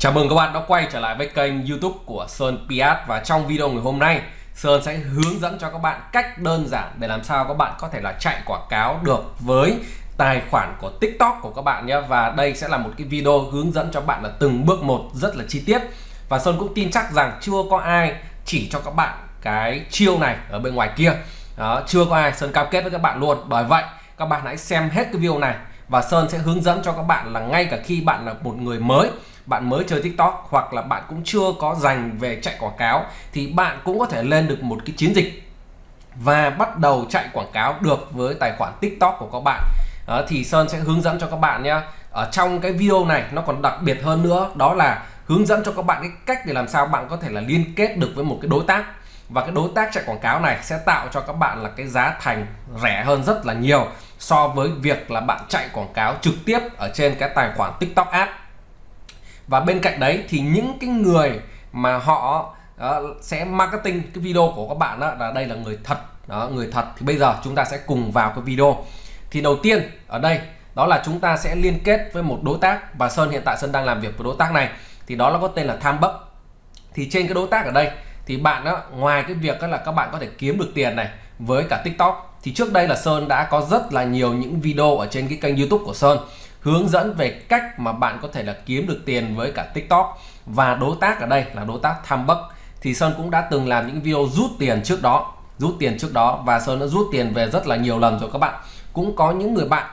Chào mừng các bạn đã quay trở lại với kênh youtube của Sơn Piat Và trong video ngày hôm nay Sơn sẽ hướng dẫn cho các bạn cách đơn giản để làm sao các bạn có thể là chạy quảng cáo được với tài khoản của TikTok của các bạn nhé. Và đây sẽ là một cái video hướng dẫn cho bạn là từng bước một rất là chi tiết. Và Sơn cũng tin chắc rằng chưa có ai chỉ cho các bạn cái chiêu này ở bên ngoài kia. Đó, Chưa có ai. Sơn cam kết với các bạn luôn. Bởi vậy các bạn hãy xem hết cái video này Và Sơn sẽ hướng dẫn cho các bạn là ngay cả khi bạn là một người mới bạn mới chơi TikTok hoặc là bạn cũng chưa có dành về chạy quảng cáo thì bạn cũng có thể lên được một cái chiến dịch và bắt đầu chạy quảng cáo được với tài khoản TikTok của các bạn. Đó, thì Sơn sẽ hướng dẫn cho các bạn nhé ở trong cái video này nó còn đặc biệt hơn nữa đó là hướng dẫn cho các bạn cái cách để làm sao bạn có thể là liên kết được với một cái đối tác. Và cái đối tác chạy quảng cáo này sẽ tạo cho các bạn là cái giá thành rẻ hơn rất là nhiều so với việc là bạn chạy quảng cáo trực tiếp ở trên cái tài khoản TikTok app và bên cạnh đấy thì những cái người mà họ uh, sẽ marketing cái video của các bạn đó là đây là người thật đó người thật thì bây giờ chúng ta sẽ cùng vào cái video. Thì đầu tiên ở đây đó là chúng ta sẽ liên kết với một đối tác và Sơn hiện tại Sơn đang làm việc với đối tác này. Thì đó là có tên là Tham Bắc thì trên cái đối tác ở đây thì bạn đó ngoài cái việc đó là các bạn có thể kiếm được tiền này với cả TikTok thì trước đây là Sơn đã có rất là nhiều những video ở trên cái kênh YouTube của Sơn hướng dẫn về cách mà bạn có thể là kiếm được tiền với cả TikTok. Và đối tác ở đây là đối tác tham bắc thì Sơn cũng đã từng làm những video rút tiền trước đó, rút tiền trước đó. Và Sơn đã rút tiền về rất là nhiều lần rồi các bạn. Cũng có những người bạn,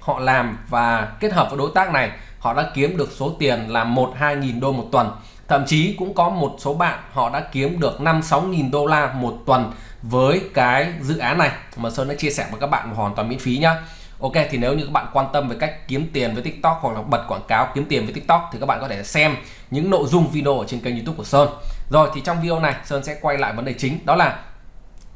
họ làm và kết hợp với đối tác này, họ đã kiếm được số tiền là một, hai nghìn đô một tuần. Thậm chí cũng có một số bạn, họ đã kiếm được 5 6 nghìn đô la một tuần với cái dự án này mà Sơn đã chia sẻ với các bạn hoàn toàn miễn phí nhá. Ok, thì nếu như các bạn quan tâm về cách kiếm tiền với TikTok hoặc là bật quảng cáo kiếm tiền với TikTok thì các bạn có thể xem những nội dung video ở trên kênh YouTube của Sơn. Rồi, thì trong video này, Sơn sẽ quay lại vấn đề chính, đó là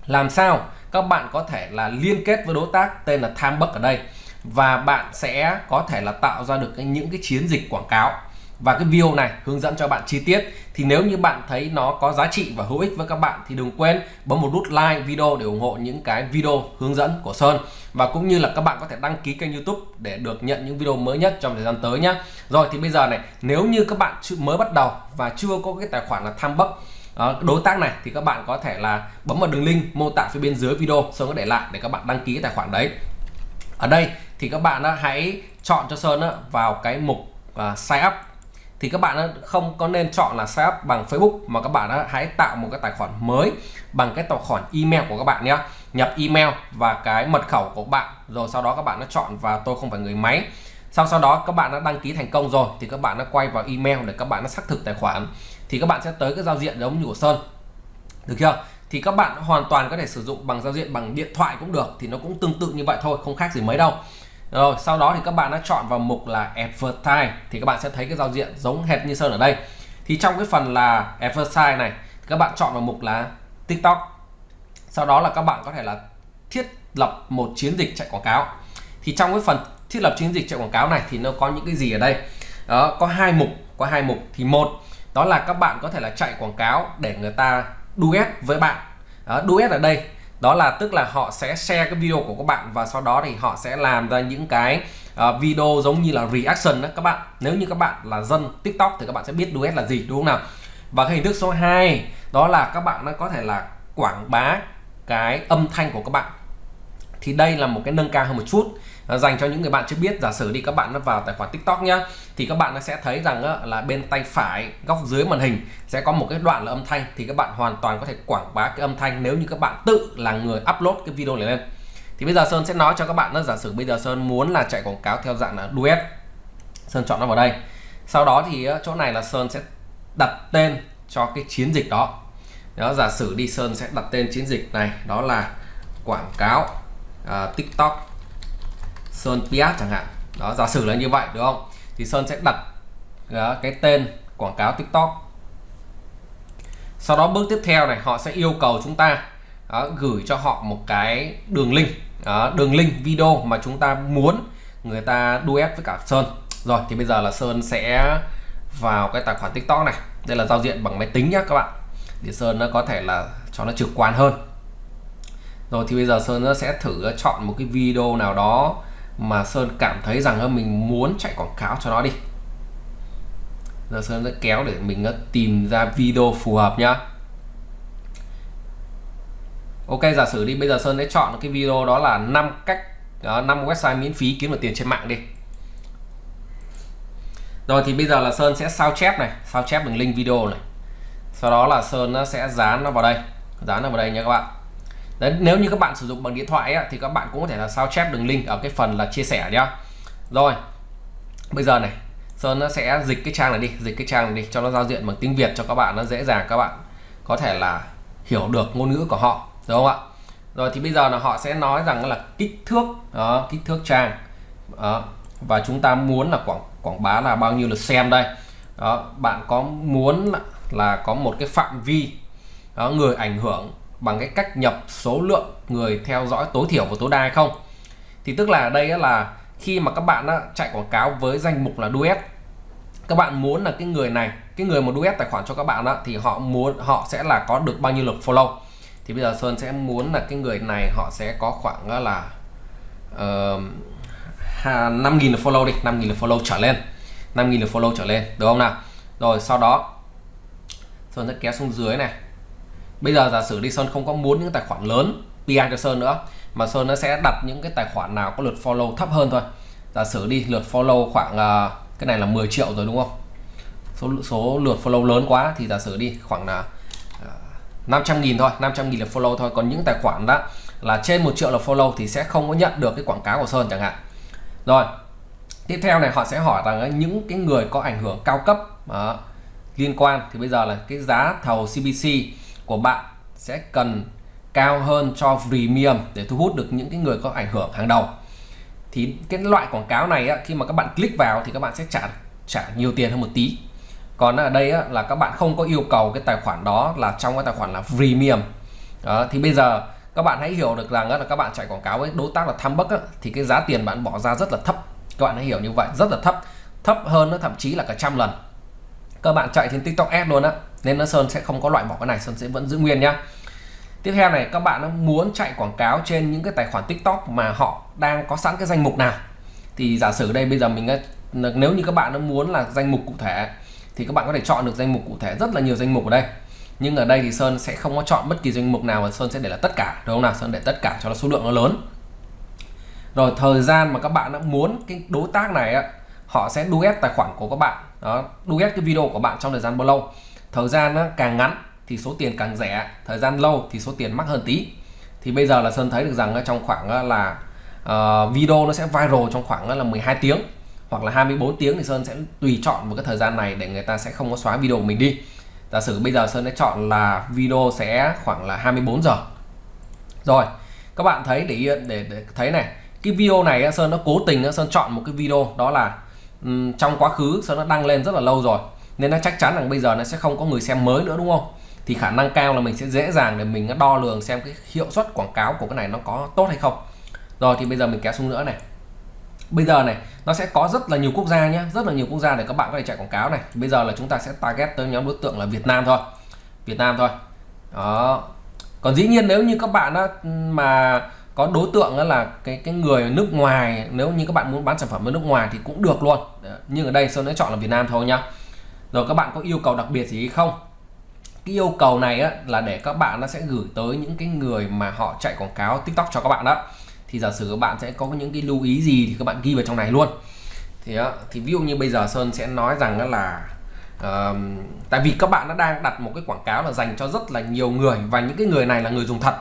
làm sao các bạn có thể là liên kết với đối tác tên là Tham Bắc ở đây và bạn sẽ có thể là tạo ra được những cái chiến dịch quảng cáo và cái video này hướng dẫn cho bạn chi tiết. Thì nếu như bạn thấy nó có giá trị và hữu ích với các bạn thì đừng quên bấm một nút like video để ủng hộ những cái video hướng dẫn của Sơn. Và cũng như là các bạn có thể đăng ký kênh YouTube để được nhận những video mới nhất trong thời gian tới nhé rồi, thì bây giờ này, nếu như các bạn mới bắt đầu và chưa có cái tài khoản là tham bắc ờ, đối tác này, thì các bạn có thể là bấm vào đường link mô tả phía bên dưới video, Sơn có để lại để các bạn đăng ký cái tài khoản đấy. Ở đây thì các bạn hãy chọn cho Sơn vào cái mục ờ, sign up thì các bạn không có nên chọn là sign up bằng Facebook, mà các bạn hãy tạo một cái tài khoản mới bằng cái tài khoản email của các bạn nhé nhập email và cái mật khẩu của bạn, rồi sau đó các bạn nó chọn và tôi không phải người máy sau sau đó các bạn đã đăng ký thành công rồi, thì các bạn đã quay vào email để các bạn đã xác thực tài khoản. Thì các bạn sẽ tới cái giao diện giống như của Sơn. Được chưa? Thì các bạn hoàn toàn có thể sử dụng bằng giao diện bằng điện thoại cũng được, thì nó cũng tương tự như vậy thôi, không khác gì mấy đâu rồi sau đó thì các bạn đã chọn vào mục là advertise thì các bạn sẽ thấy cái giao diện giống hệt như sơn ở đây. Thì trong cái phần là advertise này các bạn chọn vào mục là tiktok. Sau đó là các bạn có thể là thiết lập một chiến dịch chạy quảng cáo. Thì trong cái phần thiết lập chiến dịch chạy quảng cáo này thì nó có những cái gì ở đây? Đó có hai mục có hai mục. Thì một đó là các bạn có thể là chạy quảng cáo để người ta duet với bạn. Đó, duet ở đây đó là tức là họ sẽ share cái video của các bạn và sau đó thì họ sẽ làm ra những cái uh, video giống như là reaction đó các bạn. Nếu như các bạn là dân tiktok thì các bạn sẽ biết duet là gì đúng không nào? Và cái hình thức số 2 đó là các bạn nó có thể là quảng bá cái âm thanh của các bạn. Thì đây là một cái nâng cao hơn một chút à, dành cho những người bạn chưa biết. Giả sử đi các bạn nó vào tài khoản tiktok nhá thì các bạn nó sẽ thấy rằng á, là bên tay phải góc dưới màn hình sẽ có một cái đoạn là âm thanh thì các bạn hoàn toàn có thể quảng bá cái âm thanh nếu như các bạn tự là người upload cái video này lên. Thì bây giờ Sơn sẽ nói cho các bạn nó giả sử bây giờ Sơn muốn là chạy quảng cáo theo dạng là duet. Sơn chọn nó vào đây. Sau đó thì chỗ này là Sơn sẽ đặt tên cho cái chiến dịch đó. Đó giả sử đi Sơn sẽ đặt tên chiến dịch này đó là quảng cáo uh, TikTok. Sơn Piat chẳng hạn. Đó giả sử là như vậy đúng không? Thì Sơn sẽ đặt đó, cái tên quảng cáo TikTok. Sau đó bước tiếp theo này họ sẽ yêu cầu chúng ta đó, gửi cho họ một cái đường link đó, đường link video mà chúng ta muốn người ta duet với cả Sơn. Rồi thì bây giờ là Sơn sẽ vào cái tài khoản TikTok này. Đây là giao diện bằng máy tính nhá các bạn. Để Sơn nó có thể là cho nó trực quan hơn. Rồi thì bây giờ Sơn nó sẽ thử chọn một cái video nào đó mà Sơn cảm thấy rằng mình muốn chạy quảng cáo cho nó đi. Giờ Sơn sẽ kéo để mình ờ, tìm ra video phù hợp nhá. Ok giả sử đi bây giờ Sơn sẽ chọn cái video đó là 5 cách ờ, đó, 5 website miễn phí kiếm được tiền trên mạng đi. Rồi thì bây giờ là Sơn sẽ sao chép này sao chép đường link video này. Sau đó là Sơn nó sẽ dán nó vào đây dán nó vào đây nha các bạn. Đấy, nếu như các bạn sử dụng bằng điện thoại ấy, thì các bạn cũng có thể là sao chép đường link ở cái phần là chia sẻ nhá rồi bây giờ này Sơn nó sẽ dịch cái trang này đi dịch cái trang này đi cho nó giao diện bằng tiếng Việt cho các bạn nó dễ dàng các bạn có thể là hiểu được ngôn ngữ của họ đúng không ạ rồi thì bây giờ là họ sẽ nói rằng là kích thước đó kích thước trang đó. và chúng ta muốn là quảng quảng bá là bao nhiêu lượt xem đây đó bạn có muốn là, là có một cái phạm vi đó, người ảnh hưởng bằng cái cách nhập số lượng người theo dõi tối thiểu và tối đa hay không. Thì tức là đây là khi mà các bạn chạy quảng cáo với danh mục là duet các bạn muốn là cái người này cái người mà duet tài khoản cho các bạn đó thì họ muốn họ sẽ là có được bao nhiêu lượt follow. Thì bây giờ Sơn sẽ muốn là cái người này họ sẽ có khoảng là uh, 5.000 lượt follow đi 5.000 lượt follow trở lên 5.000 lượt follow trở lên được không nào? Rồi sau đó Sơn sẽ kéo xuống dưới này bây giờ giả sử đi Sơn không có muốn những tài khoản lớn PR cho Sơn nữa mà Sơn nó sẽ đặt những cái tài khoản nào có lượt follow thấp hơn thôi. Giả sử đi lượt follow khoảng uh, cái này là 10 triệu rồi đúng không? Số số lượt follow lớn quá thì giả sử đi khoảng là à, uh, 500 nghìn thôi 500 nghìn lượt follow thôi. Còn những tài khoản đó là trên một triệu là follow thì sẽ không có nhận được cái quảng cáo của Sơn chẳng hạn. Rồi tiếp theo này họ sẽ hỏi rằng những cái người có ảnh hưởng cao cấp uh, liên quan thì bây giờ là cái giá thầu cbc của bạn sẽ cần cao hơn cho premium để thu hút được những cái người có ảnh hưởng hàng đầu. Thì cái loại quảng cáo này á, khi mà các bạn click vào thì các bạn sẽ trả trả nhiều tiền hơn một tí. Còn ở đây á, là các bạn không có yêu cầu cái tài khoản đó là trong cái tài khoản là premium. Đó, thì bây giờ các bạn hãy hiểu được rằng là các bạn chạy quảng cáo với đối tác là tham bắc thì cái giá tiền bạn bỏ ra rất là thấp. Các bạn hãy hiểu như vậy rất là thấp. Thấp hơn nó thậm chí là cả trăm lần các bạn chạy trên tiktok ad luôn á nên nó sơn sẽ không có loại bỏ cái này sơn sẽ vẫn giữ nguyên nhá. Tiếp theo này các bạn muốn chạy quảng cáo trên những cái tài khoản tiktok mà họ đang có sẵn cái danh mục nào. Thì giả sử đây bây giờ mình nếu như các bạn muốn là danh mục cụ thể thì các bạn có thể chọn được danh mục cụ thể rất là nhiều danh mục ở đây. Nhưng ở đây thì Sơn sẽ không có chọn bất kỳ danh mục nào mà Sơn sẽ để là tất cả đúng không nào? Sơn để tất cả cho nó số lượng nó lớn. Rồi thời gian mà các bạn đã muốn cái đối tác này á, họ sẽ duet tài khoản của các bạn đó duet cái video của bạn trong thời gian bao lâu? Thời gian nó càng ngắn thì số tiền càng rẻ thời gian lâu thì số tiền mắc hơn tí. Thì bây giờ là Sơn thấy được rằng trong khoảng là uh, video nó sẽ viral trong khoảng là 12 tiếng hoặc là 24 tiếng thì Sơn sẽ tùy chọn một cái thời gian này để người ta sẽ không có xóa video của mình đi. Giả sử bây giờ Sơn đã chọn là video sẽ khoảng là 24 giờ. Rồi các bạn thấy để để, để thấy này cái video này Sơn nó cố tình Sơn chọn một cái video đó là um, trong quá khứ sau nó đăng lên rất là lâu rồi. Nên nó chắc chắn rằng bây giờ nó sẽ không có người xem mới nữa đúng không? Thì khả năng cao là mình sẽ dễ dàng để mình đo lường xem cái hiệu suất quảng cáo của cái này nó có tốt hay không. Rồi thì bây giờ mình kéo xuống nữa này. Bây giờ này nó sẽ có rất là nhiều quốc gia nhé rất là nhiều quốc gia để các bạn có thể chạy quảng cáo này. Bây giờ là chúng ta sẽ target tới nhóm đối tượng là Việt Nam thôi. Việt Nam thôi. Đó. Còn dĩ nhiên nếu như các bạn đó mà có đối tượng đó là cái cái người nước ngoài nếu như các bạn muốn bán sản phẩm ở nước ngoài thì cũng được luôn. Nhưng ở đây Sơn đã chọn là Việt Nam thôi nhá. Rồi các bạn có yêu cầu đặc biệt gì không? Cái yêu cầu này á, là để các bạn nó sẽ gửi tới những cái người mà họ chạy quảng cáo tiktok cho các bạn đó. Thì giả sử các bạn sẽ có những cái lưu ý gì thì các bạn ghi vào trong này luôn. Thì đó, thì ví dụ như bây giờ Sơn sẽ nói rằng đó là uh, tại vì các bạn nó đang đặt một cái quảng cáo là dành cho rất là nhiều người và những cái người này là người dùng thật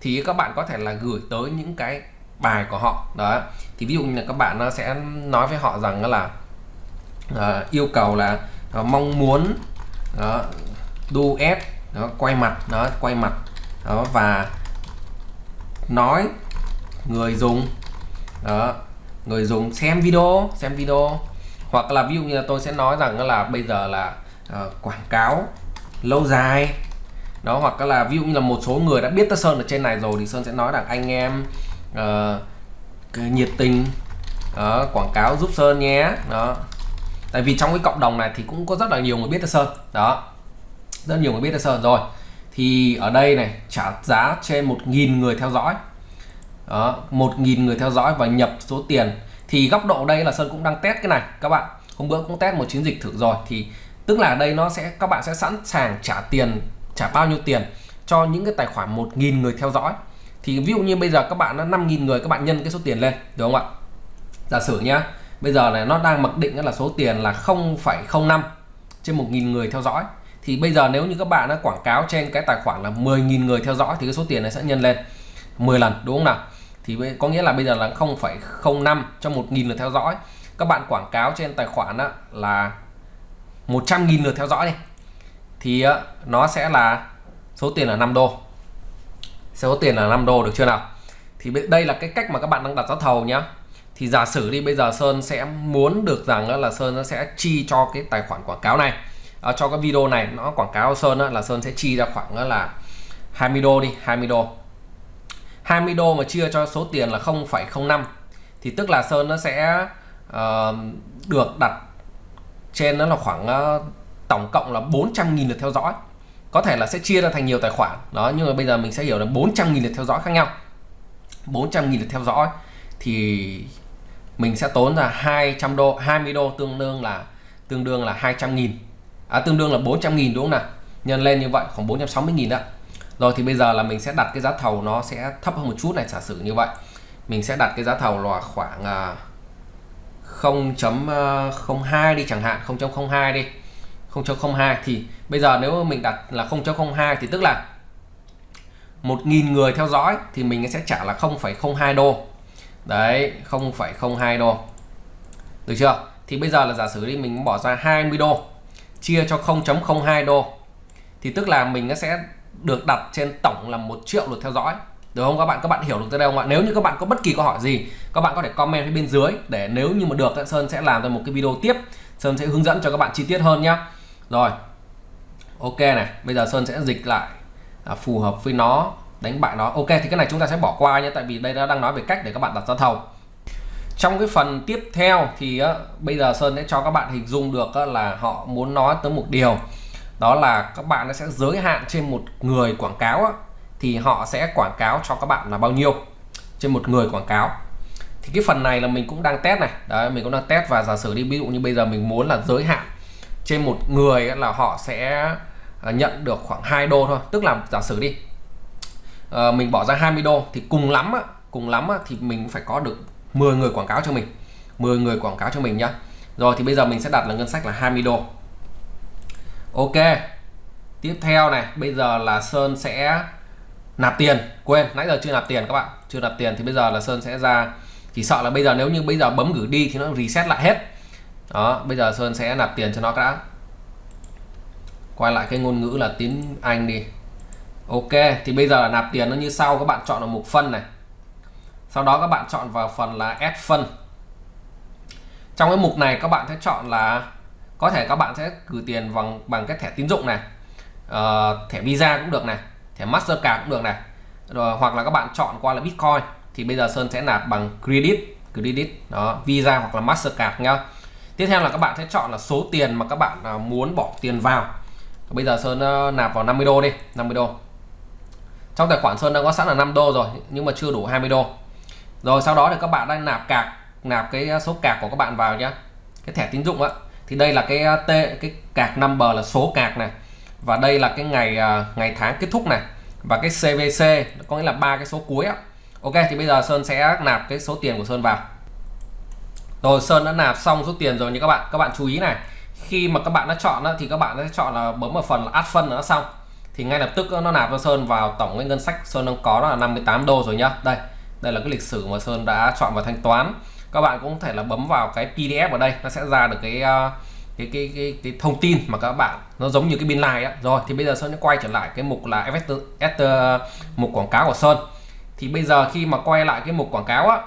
thì các bạn có thể là gửi tới những cái bài của họ. Đó. Thì ví dụ như là các bạn nó sẽ nói với họ rằng là uh, yêu cầu là uh, mong muốn ờ, uh, duet đó quay mặt đó quay mặt đó và nói người dùng đó người dùng xem video xem video. Hoặc là ví dụ như là tôi sẽ nói rằng là bây giờ là uh, quảng cáo lâu dài đó hoặc là ví dụ như là một số người đã biết tất Sơn ở trên này rồi thì Sơn sẽ nói rằng anh em uh, nhiệt tình đó, quảng cáo giúp Sơn nhé. Đó. Tại vì trong cái cộng đồng này thì cũng có rất là nhiều người biết tất Sơn. Đó. Rất nhiều người biết tất Sơn rồi. Thì ở đây này trả giá trên một nghìn người theo dõi. Đó một nghìn người theo dõi và nhập số tiền. Thì góc độ đây là Sơn cũng đang test cái này các bạn. Hôm bữa cũng test một chiến dịch thử rồi. Thì tức là đây nó sẽ các bạn sẽ sẵn sàng trả tiền trả bao nhiêu tiền cho những cái tài khoản 1.000 người theo dõi. Thì ví dụ như bây giờ các bạn là 5.000 người các bạn nhân cái số tiền lên đúng không ạ? Giả sử nhá bây giờ này nó đang mặc định là số tiền là 0,05 trên 1.000 người theo dõi. Thì bây giờ nếu như các bạn đã quảng cáo trên cái tài khoản là 10.000 người theo dõi thì cái số tiền này sẽ nhân lên 10 lần đúng không nào? Thì có nghĩa là bây giờ là 0,05 cho 1.000 lượt theo dõi. Các bạn quảng cáo trên tài khoản là 100.000 lượt theo dõi đi thì ờ, nó sẽ là số tiền là 5 đô. Số tiền là 5 đô được chưa nào? Thì đây là cái cách mà các bạn đang đặt giá thầu nhá. Thì giả sử đi bây giờ Sơn sẽ muốn được rằng là Sơn nó sẽ chi cho cái tài khoản quảng cáo này. À, cho cái video này nó quảng cáo Sơn là Sơn sẽ chi ra khoảng là 20 đô đi 20 đô. 20 đô mà chia cho số tiền là 0,05 thì tức là Sơn nó sẽ uh, được đặt trên nó là khoảng uh, tổng cộng là 400.000 lượt theo dõi. Có thể là sẽ chia ra thành nhiều tài khoản. Đó nhưng mà bây giờ mình sẽ hiểu là 400.000 lượt theo dõi khác nhau. 400.000 lượt theo dõi thì mình sẽ tốn là 200 đô 20 đô tương đương là tương đương là 200.000 à, tương đương là 400.000 đúng không nào? Nhân lên như vậy khoảng 460.000 đó. Rồi thì bây giờ là mình sẽ đặt cái giá thầu nó sẽ thấp hơn một chút này giả sử như vậy. Mình sẽ đặt cái giá thầu là khoảng à, 0.02 à, đi chẳng hạn 0.02 đi. 0.02 thì bây giờ nếu mình đặt là 0.02 thì tức là 1.000 người theo dõi thì mình sẽ trả là 0,02 đô. Đấy 0,02 đô. Được chưa? Thì bây giờ là giả sử đi mình bỏ ra 20 đô chia cho 0.02 đô thì tức là mình sẽ được đặt trên tổng là một triệu lượt theo dõi. Được không? Các bạn các bạn hiểu được tới đây không ạ? Nếu như các bạn có bất kỳ câu hỏi gì các bạn có thể comment phía bên dưới để nếu như mà được Sơn sẽ làm ra một cái video tiếp. Sơn sẽ hướng dẫn cho các bạn chi tiết hơn nhá rồi. Ok này bây giờ Sơn sẽ dịch lại à, phù hợp với nó đánh bại nó. Ok thì cái này chúng ta sẽ bỏ qua nhé tại vì đây nó đang nói về cách để các bạn đặt giá thầu. Trong cái phần tiếp theo thì á, bây giờ Sơn sẽ cho các bạn hình dung được á, là họ muốn nói tới một điều. Đó là các bạn sẽ giới hạn trên một người quảng cáo á, thì họ sẽ quảng cáo cho các bạn là bao nhiêu? Trên một người quảng cáo. Thì cái phần này là mình cũng đang test này. Đấy mình cũng đang test và giả sử đi ví dụ như bây giờ mình muốn là giới hạn trên một người là họ sẽ ờ, nhận được khoảng 2 đô thôi. Tức là giả sử đi ờ, mình bỏ ra 20 đô thì cùng lắm á, cùng lắm á, thì mình phải có được 10 người quảng cáo cho mình 10 người quảng cáo cho mình nhá. Rồi thì bây giờ mình sẽ đặt là ngân sách là 20 đô. Ok tiếp theo này bây giờ là Sơn sẽ nạp tiền. Quên nãy giờ chưa nạp tiền các bạn chưa nạp tiền thì bây giờ là Sơn sẽ ra chỉ sợ là bây giờ nếu như bây giờ bấm gửi đi thì nó reset lại hết đó bây giờ Sơn sẽ nạp tiền cho nó đã. Quay lại cái ngôn ngữ là tiếng Anh đi. Ok thì bây giờ là nạp tiền nó như sau các bạn chọn ở mục phân này. Sau đó các bạn chọn vào phần là add phân. Trong cái mục này các bạn sẽ chọn là có thể các bạn sẽ gửi tiền bằng bằng cái thẻ tín dụng này. Uh, thẻ visa cũng được này thẻ mastercard cũng được này. Rồi hoặc là các bạn chọn qua là bitcoin. Thì bây giờ sơn sẽ nạp bằng credit credit đó visa hoặc là mastercard nhá tiếp theo là các bạn sẽ chọn là số tiền mà các bạn à, muốn bỏ tiền vào. Bây giờ sơn ờ, nạp vào 50 đô đi 50 đô. Trong tài khoản Sơn đã có sẵn là 5 đô rồi, nhưng mà chưa đủ 20 đô. Rồi sau đó thì các bạn đang nạp cạc, nạp cái ờ, số cạc của các bạn vào nhá. Cái thẻ tín dụng á. Thì đây là cái ờ, t, cái cạc number là số cạc này. Và đây là cái ngày ngày tháng kết thúc này. Và cái CVC có nghĩa là ba cái số cuối á. Ok, thì bây giờ Sơn sẽ nạp cái số tiền của Sơn vào rồi Sơn đã nạp xong số tiền rồi như các bạn. Các bạn chú ý này khi mà các bạn đã chọn đó, thì các bạn sẽ chọn là bấm vào phần là add phân nó xong. Thì ngay lập tức nó nạp cho Sơn vào tổng cái ngân sách Sơn đang có đó là 58 đô rồi nhá. Đây đây là cái lịch sử mà Sơn đã chọn vào thanh toán. Các bạn cũng có thể là bấm vào cái PDF ở đây nó sẽ ra được cái à, cái, cái cái cái thông tin mà các bạn nó giống như cái biên lai á. Rồi thì bây giờ Sơn sẽ quay trở lại cái mục là FS, à, mục quảng cáo của Sơn. Thì bây giờ khi mà quay lại cái mục quảng cáo á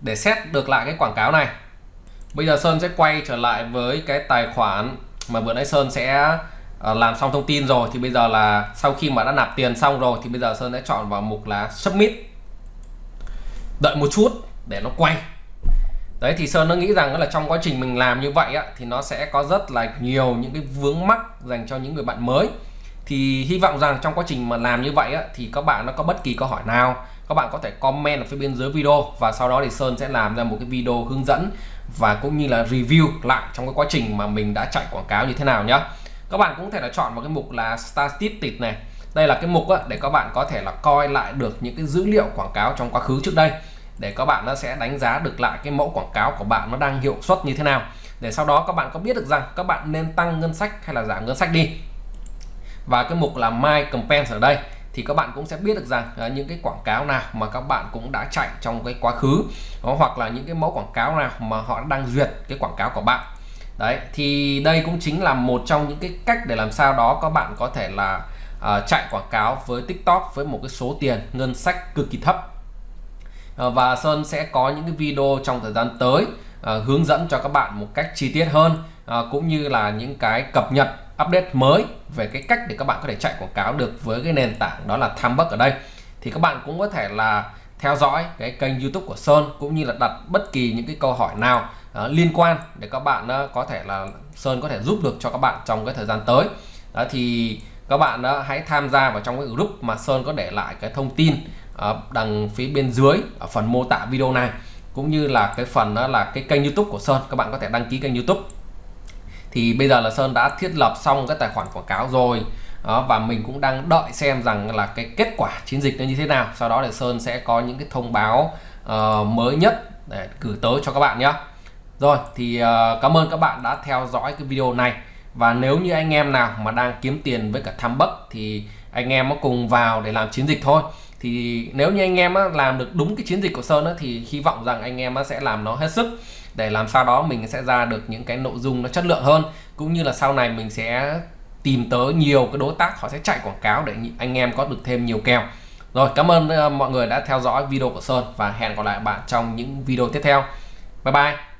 để xét được lại cái quảng cáo này. Bây giờ Sơn sẽ quay trở lại với cái tài khoản mà vừa nãy Sơn sẽ ờ, làm xong thông tin rồi. Thì bây giờ là sau khi mà đã nạp tiền xong rồi thì bây giờ Sơn sẽ chọn vào mục là submit. Đợi một chút để nó quay. Đấy thì Sơn nó nghĩ rằng là trong quá trình mình làm như vậy á, thì nó sẽ có rất là nhiều những cái vướng mắc dành cho những người bạn mới. Thì hy vọng rằng trong quá trình mà làm như vậy á, thì các bạn nó có bất kỳ câu hỏi nào các bạn có thể comment ở phía bên dưới video và sau đó thì Sơn sẽ làm ra một cái video hướng dẫn và cũng như là review lại trong cái quá trình mà mình đã chạy quảng cáo như thế nào nhé các bạn cũng có thể là chọn vào cái mục là statistics này. Đây là cái mục á, để các bạn có thể là coi lại được những cái dữ liệu quảng cáo trong quá khứ trước đây để các bạn nó sẽ đánh giá được lại cái mẫu quảng cáo của bạn nó đang hiệu suất như thế nào. Để sau đó các bạn có biết được rằng các bạn nên tăng ngân sách hay là giảm ngân sách đi. Và cái mục là My Campaigns ở đây thì các bạn cũng sẽ biết được rằng à, những cái quảng cáo nào mà các bạn cũng đã chạy trong cái quá khứ đó, hoặc là những cái mẫu quảng cáo nào mà họ đang duyệt cái quảng cáo của bạn. Đấy thì đây cũng chính là một trong những cái cách để làm sao đó các bạn có thể là à, chạy quảng cáo với TikTok với một cái số tiền ngân sách cực kỳ thấp. À, và Sơn sẽ có những cái video trong thời gian tới à, hướng dẫn cho các bạn một cách chi tiết hơn à, cũng như là những cái cập nhật update mới về cái cách để các bạn có thể chạy quảng cáo được với cái nền tảng đó là Thumbbuck ở đây. Thì các bạn cũng có thể là theo dõi cái kênh YouTube của Sơn cũng như là đặt bất kỳ những cái câu hỏi nào uh, liên quan để các bạn uh, có thể là Sơn có thể giúp được cho các bạn trong cái thời gian tới. Đó thì các bạn uh, hãy tham gia vào trong cái group mà Sơn có để lại cái thông tin uh, đằng phía bên dưới ở phần mô tả video này cũng như là cái phần đó là cái kênh YouTube của Sơn. Các bạn có thể đăng ký kênh YouTube thì bây giờ là Sơn đã thiết lập xong cái tài khoản quảng cáo rồi. Đó, và mình cũng đang đợi xem rằng là cái kết quả chiến dịch nó như thế nào. Sau đó thì Sơn sẽ có những cái thông báo uh, mới nhất để gửi tới cho các bạn nhé rồi thì uh, cảm ơn các bạn đã theo dõi cái video này. Và nếu như anh em nào mà đang kiếm tiền với cả tham bất thì anh em có cùng vào để làm chiến dịch thôi. Thì nếu như anh em làm được đúng cái chiến dịch của Sơn thì hy vọng rằng anh em sẽ làm nó hết sức để làm sao đó mình sẽ ra được những cái nội dung nó chất lượng hơn. Cũng như là sau này mình sẽ tìm tới nhiều cái đối tác, họ sẽ chạy quảng cáo để anh em có được thêm nhiều kèo. Rồi, cảm ơn mọi người đã theo dõi video của Sơn và hẹn gặp lại bạn trong những video tiếp theo. Bye bye!